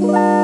Bye.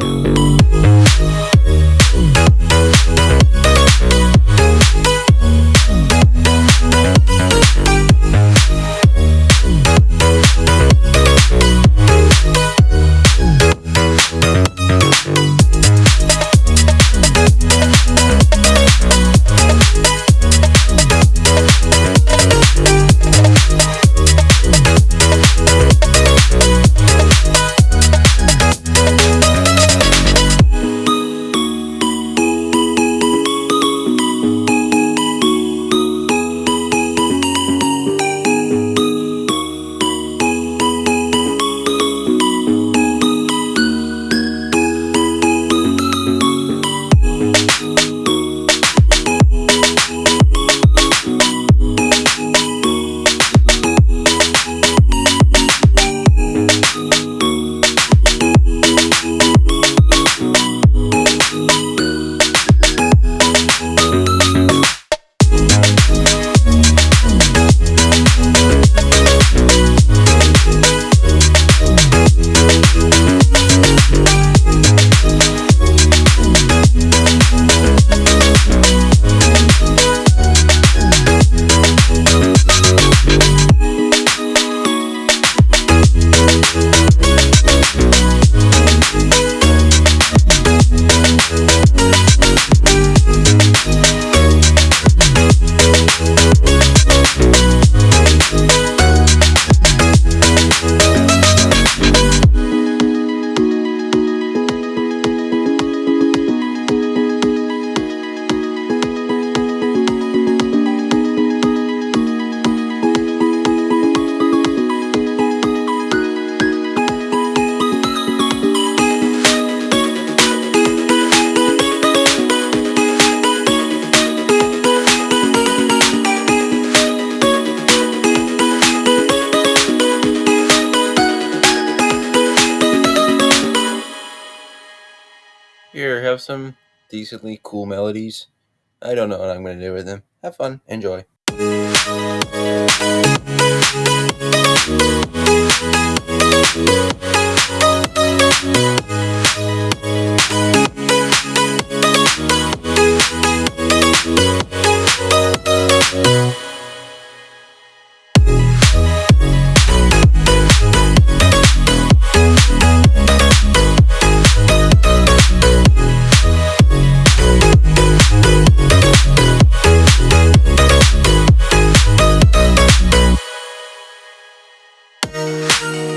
Here, have some decently cool melodies. I don't know what I'm going to do with them. Have fun. Enjoy. We'll